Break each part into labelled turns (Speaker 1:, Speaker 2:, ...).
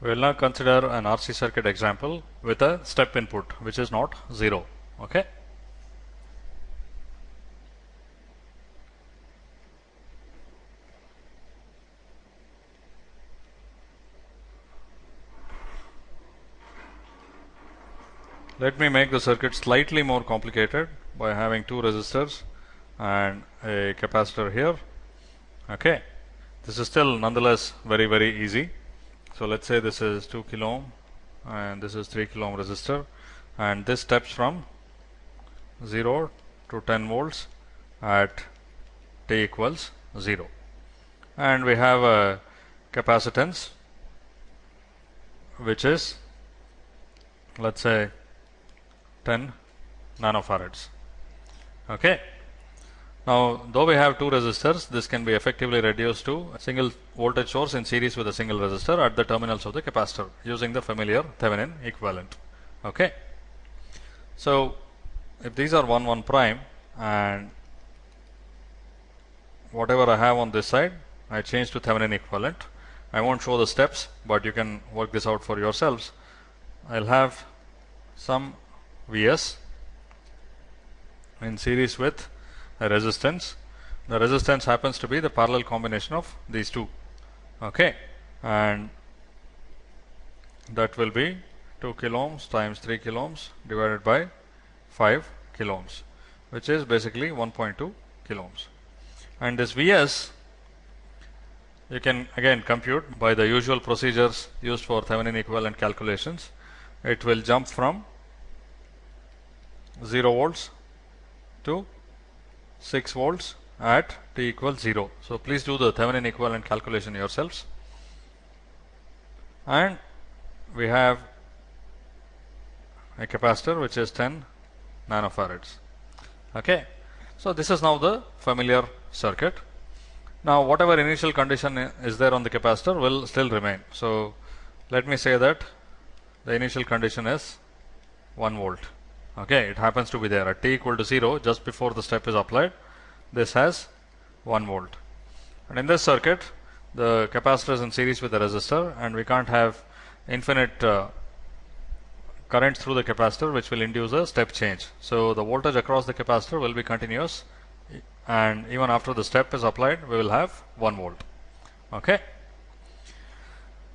Speaker 1: We will now consider an RC circuit example with a step input which is not 0. Okay. Let me make the circuit slightly more complicated by having two resistors and a capacitor here. Okay. This is still nonetheless very very easy. So let's say this is 2 kilo ohm and this is 3 kilo ohm resistor and this steps from 0 to 10 volts at t equals 0 and we have a capacitance which is let's say 10 nanofarads. Okay now, though we have two resistors, this can be effectively reduced to a single voltage source in series with a single resistor at the terminals of the capacitor using the familiar Thevenin equivalent. Okay. So, if these are 1 1 prime and whatever I have on this side, I change to Thevenin equivalent. I won't show the steps, but you can work this out for yourselves. I'll have some Vs in series with resistance. The resistance happens to be the parallel combination of these two. Okay, and that will be 2 kilo ohms times 3 kilo ohms divided by 5 kilo ohms, which is basically 1.2 kilo ohms. And this Vs you can again compute by the usual procedures used for Thevenin equivalent calculations. It will jump from 0 volts to 6 volts at t equals 0. So, please do the Thevenin equivalent calculation yourselves and we have a capacitor which is 10 nanofarads. Okay. So, this is now the familiar circuit. Now, whatever initial condition is there on the capacitor will still remain. So, let me say that the initial condition is 1 volt okay it happens to be there. At t equal to 0 just before the step is applied this has 1 volt. And in this circuit the capacitor is in series with the resistor and we can't have infinite uh, current through the capacitor which will induce a step change. So the voltage across the capacitor will be continuous and even after the step is applied we will have 1 volt. Okay?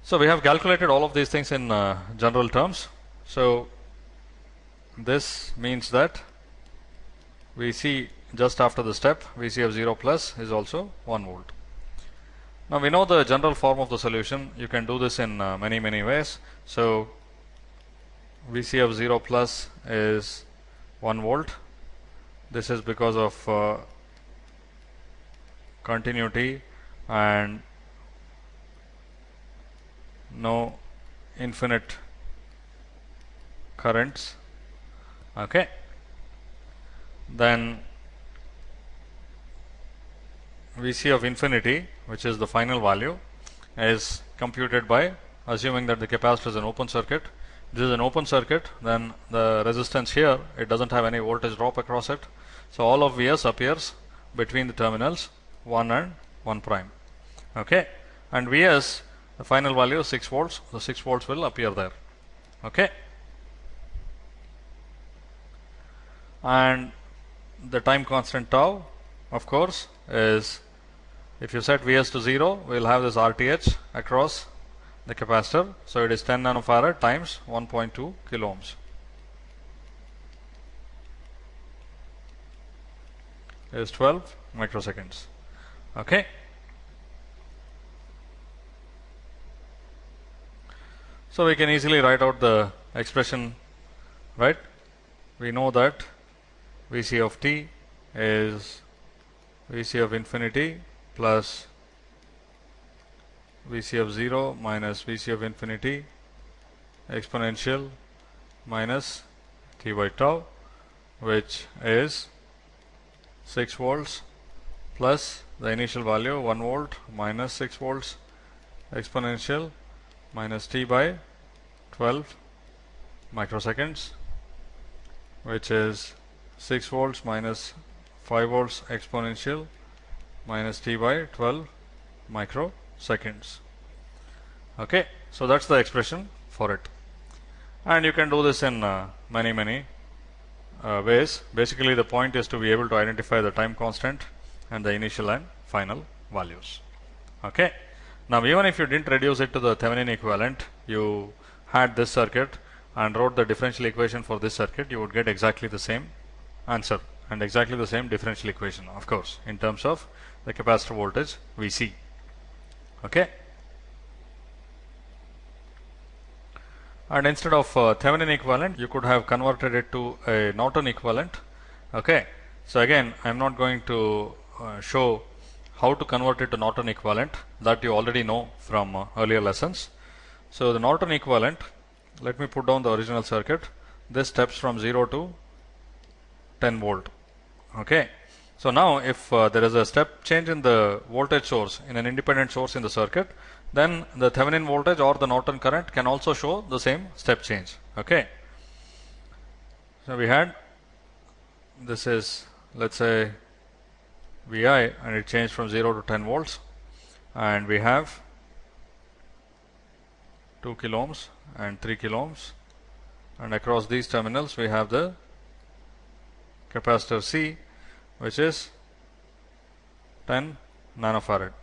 Speaker 1: So we have calculated all of these things in uh, general terms. So this means that we see just after the step Vc of 0 plus is also 1 volt. Now we know the general form of the solution. You can do this in uh, many many ways. So Vc of 0 plus is 1 volt. This is because of uh, continuity and no infinite currents okay. Then Vc of infinity which is the final value is computed by assuming that the capacitor is an open circuit. This is an open circuit then the resistance here it doesn't have any voltage drop across it. So all of Vs appears between the terminals 1 and 1 prime. Okay. And Vs the final value is 6 volts. The 6 volts will appear there. Okay and the time constant tau of course is if you set Vs to 0 we will have this RTH across the capacitor. So, it is 10 nanofarad times 1.2 kilo ohms. is 12 microseconds. Okay. So, we can easily write out the expression right. We know that Vc of t is Vc of infinity plus Vc of 0 minus Vc of infinity exponential minus t by tau which is 6 volts plus the initial value 1 volt minus 6 volts exponential minus t by 12 microseconds which is 6 volts minus 5 volts exponential minus t by 12 microseconds. Okay, so that's the expression for it. And you can do this in uh, many, many uh, ways. Basically, the point is to be able to identify the time constant and the initial and final values. Okay. Now, even if you didn't reduce it to the Thevenin equivalent, you had this circuit and wrote the differential equation for this circuit, you would get exactly the same answer. And exactly the same differential equation, of course, in terms of the capacitor voltage Vc. Okay. and instead of uh, Thevenin equivalent you could have converted it to a Norton equivalent. Okay? So again I am not going to uh, show how to convert it to Norton equivalent that you already know from uh, earlier lessons. So the Norton equivalent let me put down the original circuit. This steps from 0 to 10 volt okay so now if uh, there is a step change in the voltage source in an independent source in the circuit then the Thevenin voltage or the Norton current can also show the same step change. Okay. So we had this is let's say Vi and it changed from 0 to 10 volts and we have 2 kilo ohms and 3 kilo ohms and across these terminals we have the capacitor C which is 10 nanofarad.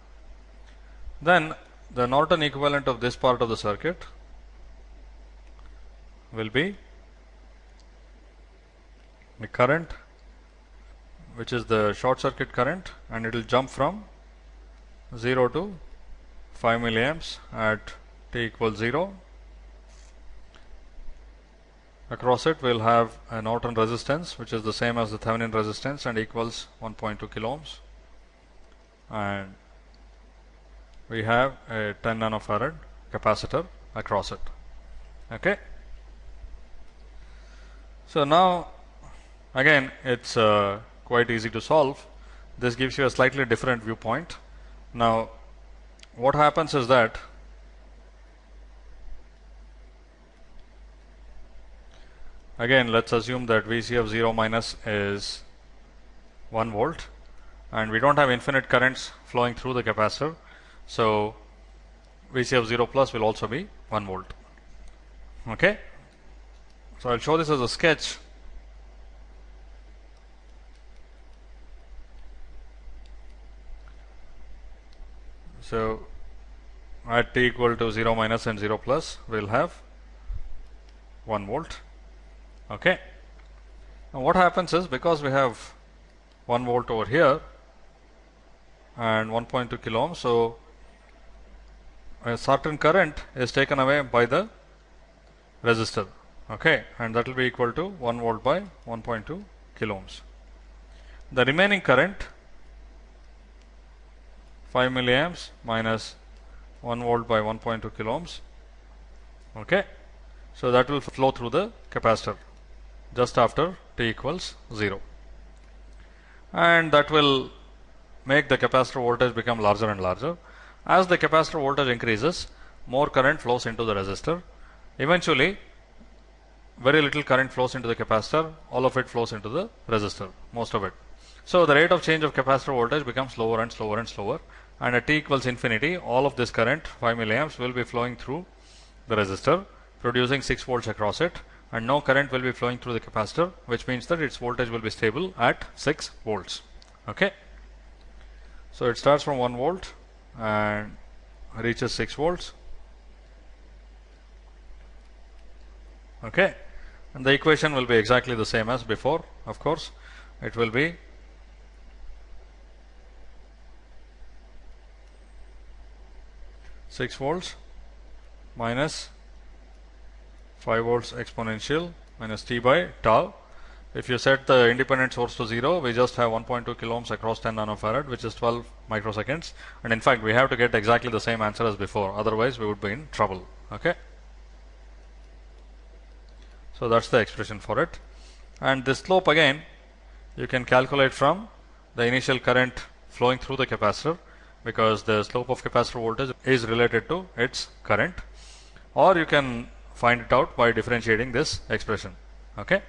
Speaker 1: Then the Norton equivalent of this part of the circuit will be the current which is the short circuit current and it will jump from 0 to 5 milliamps at t equals 0 across it we'll have a Norton resistance which is the same as the Thevenin resistance and equals 1.2 kilo ohms and we have a 10 nanofarad capacitor across it. Okay? So now again it's uh, quite easy to solve. This gives you a slightly different viewpoint. Now what happens is that again let's assume that VC of 0 minus is 1 volt and we don't have infinite currents flowing through the capacitor so, Vc of 0 plus will also be 1 volt. Okay. So, I will show this as a sketch. So, at t equal to 0 minus and 0 plus we will have 1 volt. Okay. Now, what happens is because we have 1 volt over here and 1.2 kilo ohm. So, a certain current is taken away by the resistor. Okay. And that will be equal to 1 volt by 1.2 kilo ohms. The remaining current 5 milliamps minus 1 volt by 1.2 kilo ohms. Okay. So that will flow through the capacitor just after t equals 0 and that will make the capacitor voltage become larger and larger. As the capacitor voltage increases, more current flows into the resistor. Eventually, very little current flows into the capacitor, all of it flows into the resistor, most of it. So, the rate of change of capacitor voltage becomes slower and slower and slower. And at t equals infinity, all of this current 5 milliamps will be flowing through the resistor producing 6 volts across it and no current will be flowing through the capacitor which means that its voltage will be stable at 6 volts. Okay. So, it starts from 1 volt and reaches 6 volts okay and the equation will be exactly the same as before of course it will be six volts minus five volts exponential minus t by tau if you set the independent source to 0, we just have 1.2 kilo ohms across 10 nanofarad, which is 12 microseconds. And in fact, we have to get exactly the same answer as before. Otherwise, we would be in trouble. Okay. So that's the expression for it. And this slope again, you can calculate from the initial current flowing through the capacitor because the slope of capacitor voltage is related to its current or you can find it out by differentiating this expression. Okay